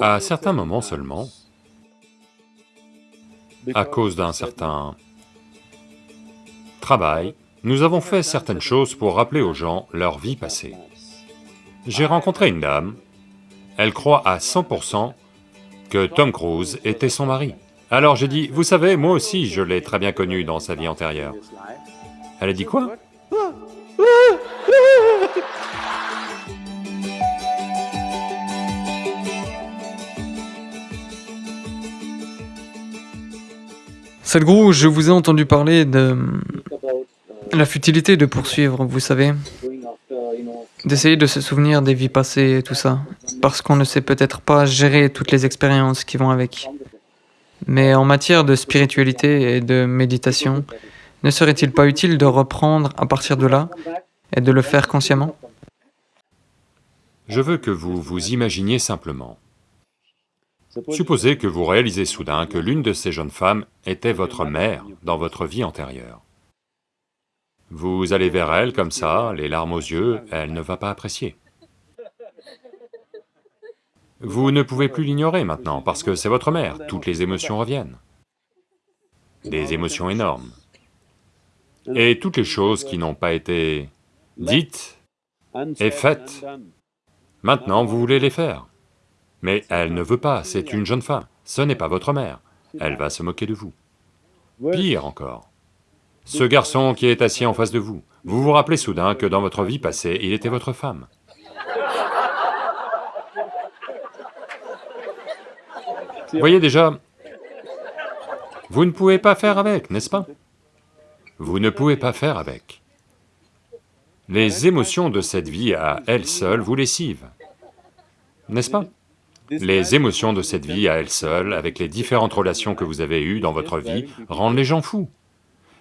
À certains moments seulement, à cause d'un certain travail, nous avons fait certaines choses pour rappeler aux gens leur vie passée. J'ai rencontré une dame, elle croit à 100% que Tom Cruise était son mari. Alors j'ai dit, vous savez, moi aussi je l'ai très bien connu dans sa vie antérieure. Elle a dit quoi? Sadhguru, je vous ai entendu parler de la futilité de poursuivre, vous savez, d'essayer de se souvenir des vies passées et tout ça, parce qu'on ne sait peut-être pas gérer toutes les expériences qui vont avec. Mais en matière de spiritualité et de méditation, ne serait-il pas utile de reprendre à partir de là et de le faire consciemment? Je veux que vous vous imaginiez simplement. Supposez que vous réalisez soudain que l'une de ces jeunes femmes était votre mère dans votre vie antérieure. Vous allez vers elle comme ça, les larmes aux yeux, elle ne va pas apprécier. Vous ne pouvez plus l'ignorer maintenant, parce que c'est votre mère, toutes les émotions reviennent. Des émotions énormes. Et toutes les choses qui n'ont pas été dites et faites, maintenant vous voulez les faire. Mais elle ne veut pas, c'est une jeune femme, ce n'est pas votre mère, elle va se moquer de vous. Pire encore, ce garçon qui est assis en face de vous, vous vous rappelez soudain que dans votre vie passée, il était votre femme. Voyez déjà, vous ne pouvez pas faire avec, n'est-ce pas? Vous ne pouvez pas faire avec. Les émotions de cette vie à elles seules vous lessivent, n'est-ce pas? Les émotions de cette vie à elles seules, avec les différentes relations que vous avez eues dans votre vie, rendent les gens fous.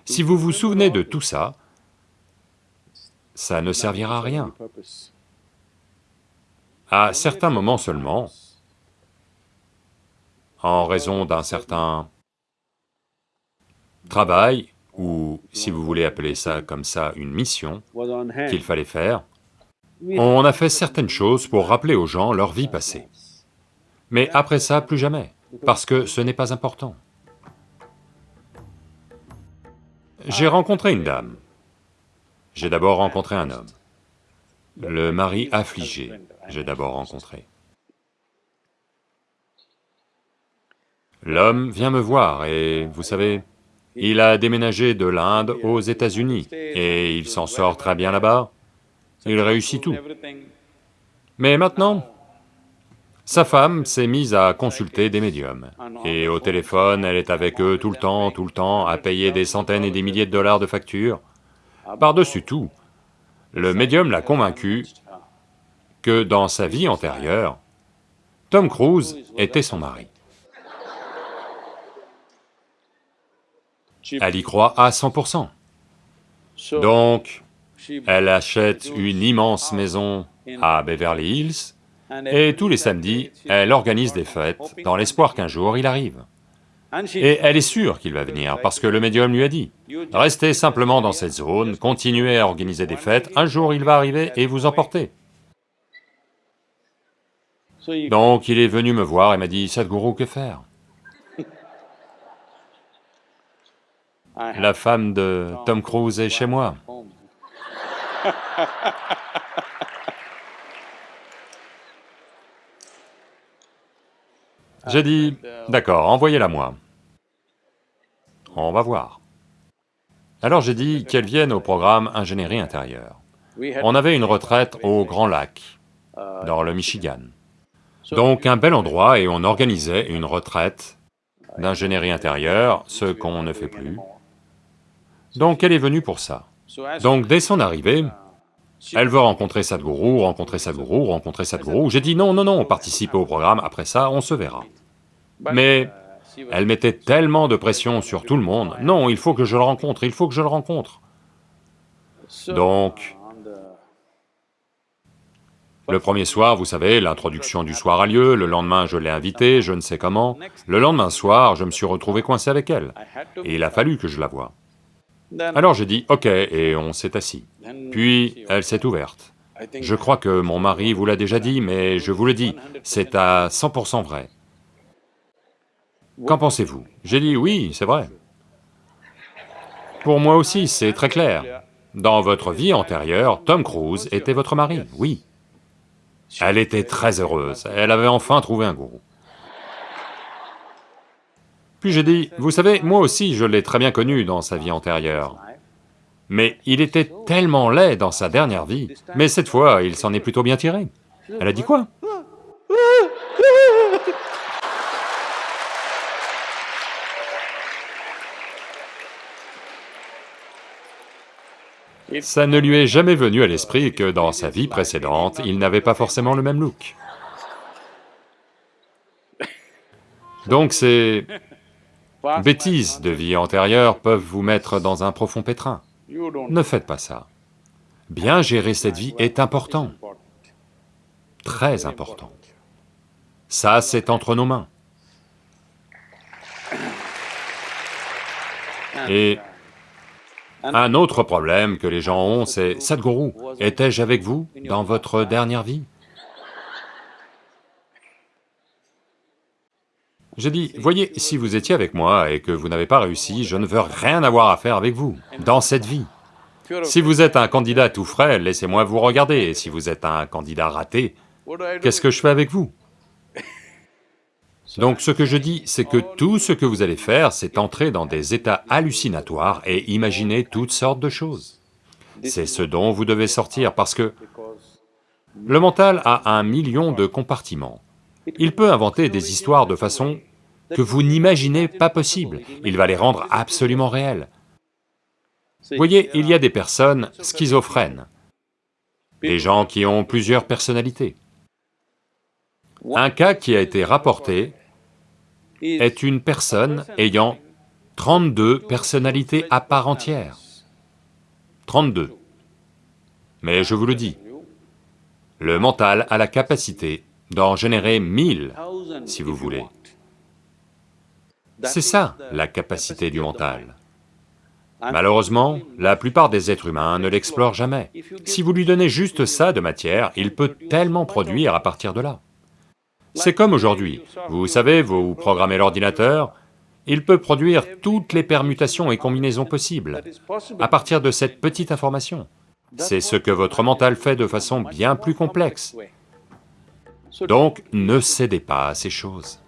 Si vous vous souvenez de tout ça, ça ne servira à rien. À certains moments seulement, en raison d'un certain travail, ou si vous voulez appeler ça comme ça, une mission qu'il fallait faire, on a fait certaines choses pour rappeler aux gens leur vie passée. Mais après ça, plus jamais, parce que ce n'est pas important. J'ai rencontré une dame. J'ai d'abord rencontré un homme. Le mari affligé, j'ai d'abord rencontré. L'homme vient me voir et, vous savez, il a déménagé de l'Inde aux États-Unis et il s'en sort très bien là-bas, il réussit tout. Mais maintenant, sa femme s'est mise à consulter des médiums, et au téléphone, elle est avec eux tout le temps, tout le temps, à payer des centaines et des milliers de dollars de factures. Par-dessus tout, le médium l'a convaincu que dans sa vie antérieure, Tom Cruise était son mari. Elle y croit à 100%. Donc, elle achète une immense maison à Beverly Hills, et tous les samedis, elle organise des fêtes dans l'espoir qu'un jour il arrive. Et elle est sûre qu'il va venir, parce que le médium lui a dit, restez simplement dans cette zone, continuez à organiser des fêtes, un jour il va arriver et vous emporter. Donc il est venu me voir et m'a dit, Sadhguru, que faire? La femme de Tom Cruise est chez moi. J'ai dit, d'accord, envoyez-la moi. On va voir. Alors j'ai dit qu'elle vienne au programme ingénierie intérieure. On avait une retraite au Grand Lac, dans le Michigan. Donc un bel endroit et on organisait une retraite d'ingénierie intérieure, ce qu'on ne fait plus. Donc elle est venue pour ça. Donc dès son arrivée, elle veut rencontrer Sadhguru, rencontrer Sadhguru, rencontrer Sadhguru. J'ai dit non, non, non, participez au programme, après ça, on se verra. Mais elle mettait tellement de pression sur tout le monde, non, il faut que je le rencontre, il faut que je le rencontre. Donc, le premier soir, vous savez, l'introduction du soir a lieu, le lendemain je l'ai invitée, je ne sais comment, le lendemain soir, je me suis retrouvé coincé avec elle, et il a fallu que je la voie. Alors j'ai dit, ok, et on s'est assis. Puis elle s'est ouverte. Je crois que mon mari vous l'a déjà dit, mais je vous le dis, c'est à 100% vrai. Qu'en pensez-vous? J'ai dit oui, c'est vrai. Pour moi aussi, c'est très clair. Dans votre vie antérieure, Tom Cruise était votre mari, oui. Elle était très heureuse, elle avait enfin trouvé un gourou. Puis j'ai dit, vous savez, moi aussi je l'ai très bien connu dans sa vie antérieure. Mais il était tellement laid dans sa dernière vie, mais cette fois, il s'en est plutôt bien tiré. Elle a dit quoi? Ça ne lui est jamais venu à l'esprit que dans sa vie précédente, il n'avait pas forcément le même look. Donc ces bêtises de vie antérieure peuvent vous mettre dans un profond pétrin. Ne faites pas ça. Bien gérer cette vie est important, très important. Ça, c'est entre nos mains. Et un autre problème que les gens ont, c'est « Sadhguru, étais-je avec vous dans votre dernière vie ?» J'ai dit, voyez, si vous étiez avec moi et que vous n'avez pas réussi, je ne veux rien avoir à faire avec vous, dans cette vie. Si vous êtes un candidat tout frais, laissez-moi vous regarder, et si vous êtes un candidat raté, qu'est-ce que je fais avec vous? Donc ce que je dis, c'est que tout ce que vous allez faire, c'est entrer dans des états hallucinatoires et imaginer toutes sortes de choses. C'est ce dont vous devez sortir, parce que le mental a un million de compartiments. Il peut inventer des histoires de façon que vous n'imaginez pas possible, il va les rendre absolument réelles. Voyez, il y a des personnes schizophrènes, des gens qui ont plusieurs personnalités. Un cas qui a été rapporté est une personne ayant 32 personnalités à part entière. 32. Mais je vous le dis, le mental a la capacité d'en générer mille, si vous voulez. C'est ça, la capacité du mental. Malheureusement, la plupart des êtres humains ne l'explorent jamais. Si vous lui donnez juste ça de matière, il peut tellement produire à partir de là. C'est comme aujourd'hui, vous savez, vous programmez l'ordinateur, il peut produire toutes les permutations et combinaisons possibles à partir de cette petite information. C'est ce que votre mental fait de façon bien plus complexe. Donc, ne cédez pas à ces choses.